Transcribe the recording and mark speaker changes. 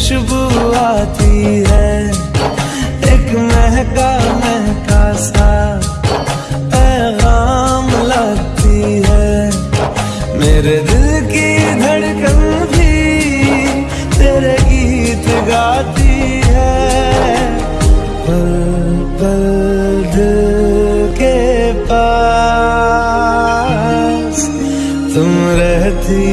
Speaker 1: खुशबू आती है। एक महका महका सा पैगाम लगती है। मेरे दिल की धड़कन भी तेरे गीत गाती है। पल पल दिल के पास तुम रहती